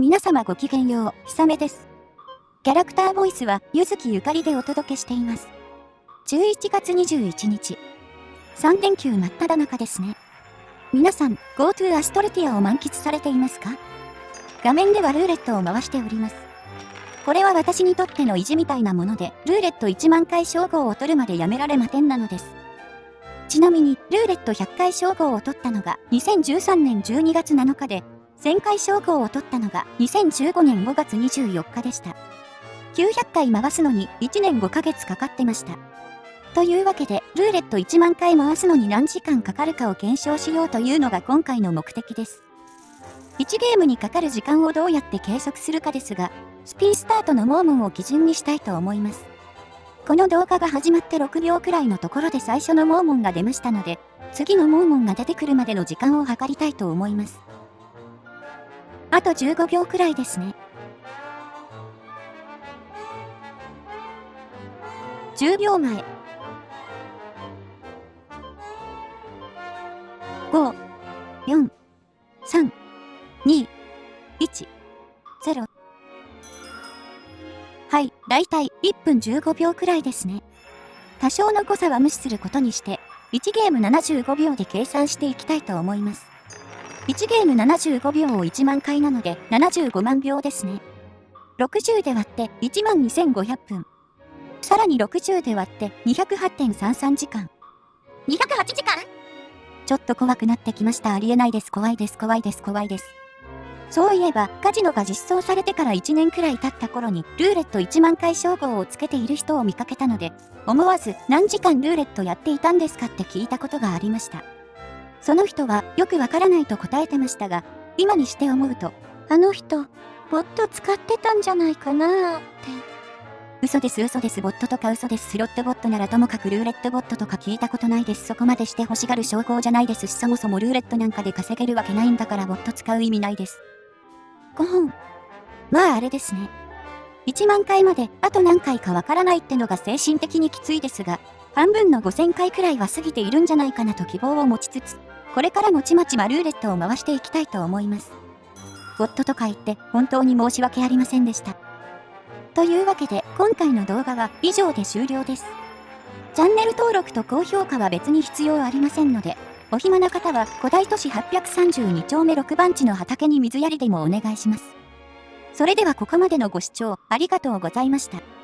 皆様ごきげんよう、ひさめです。キャラクターボイスは、ゆずきゆかりでお届けしています。11月21日。3連休真っ只中ですね。皆さん、GoTo アストルティアを満喫されていますか？画面ではルーレットを回しております。これは私にとっての意地みたいなもので、ルーレット1万回称号を取るまでやめられませんなのです。ちなみに、ルーレット100回称号を取ったのが2013年12月7日で、1000回称号を取ったのが2015年5月24日でした。900回回すのに1年5ヶ月かかってました。というわけで、ルーレット1万回回すのに何時間かかるかを検証しようというのが今回の目的です。1ゲームにかかる時間をどうやって計測するかですが、スピンスタートのモーモンを基準にしたいと思います。この動画が始まって6秒くらいのところで最初のモーモンが出ましたので、次のモーモンが出てくるまでの時間を計りたいと思います。あと15秒くらいですね。10秒前。5、4、3、2、1、0。はい、だいたい1分15秒くらいですね。多少の誤差は無視することにして、1ゲーム75秒で計算していきたいと思います。1ゲーム75秒を1万回なので75万秒ですね。60で割って1万2500分。さらに60で割って208.33時間。208時間？ちょっと怖くなってきました。ありえないです。怖いです。怖いです。怖いです。そういえば、カジノが実装されてから1年くらい経った頃に、ルーレット1万回称号をつけている人を見かけたので、思わず何時間ルーレットやっていたんですかって聞いたことがありました。その人はよくわからないと答えてましたが、今にして思うと、あの人、ボット使ってたんじゃないかなって。嘘です嘘ですボットとか嘘ですスロットボットならともかくルーレットボットとか聞いたことないですそこまでして欲しがる証拠じゃないですしそもそもルーレットなんかで稼げるわけないんだからボット使う意味ないです。5本。まああれですね。1万回まであと何回かわからないってのが精神的にきついですが、半分の5000回くらいは過ぎているんじゃないかなと希望を持ちつつ、これからもちまちまルーレットを回していきたいと思います。ボットとか言って本当に申し訳ありませんでした。というわけで今回の動画は以上で終了です。チャンネル登録と高評価は別に必要ありませんので、お暇な方は古代都市832丁目6番地の畑に水やりでもお願いします。それではここまでのご視聴ありがとうございました。